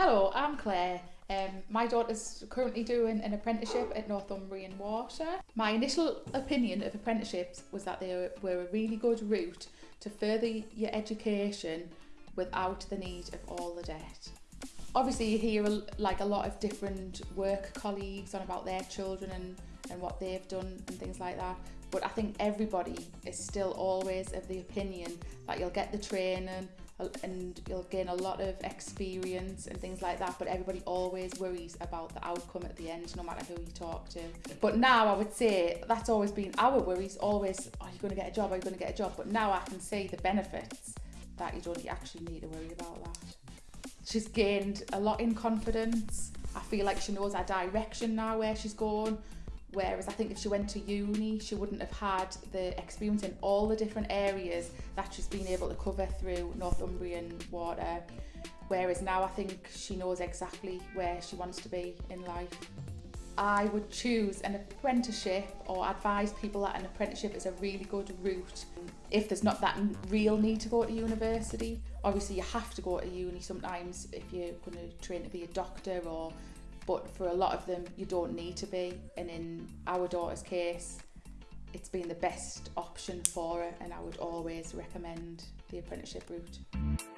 Hello, I'm Claire. Um, my daughter's currently doing an apprenticeship at Northumbrian Water. My initial opinion of apprenticeships was that they were a really good route to further your education without the need of all the debt. Obviously you hear like a lot of different work colleagues on about their children and, and what they've done and things like that but I think everybody is still always of the opinion that you'll get the training and you'll gain a lot of experience and things like that but everybody always worries about the outcome at the end no matter who you talk to. But now I would say that's always been our worries always are you going to get a job? Are you going to get a job? But now I can see the benefits that you don't actually need to worry about that. She's gained a lot in confidence. I feel like she knows our direction now where she's going Whereas I think if she went to uni, she wouldn't have had the experience in all the different areas that she's been able to cover through Northumbrian water. Whereas now I think she knows exactly where she wants to be in life. I would choose an apprenticeship or advise people that an apprenticeship is a really good route if there's not that real need to go to university. Obviously you have to go to uni sometimes if you're going to train to be a doctor or but for a lot of them you don't need to be and in our daughter's case it's been the best option for her and I would always recommend the apprenticeship route.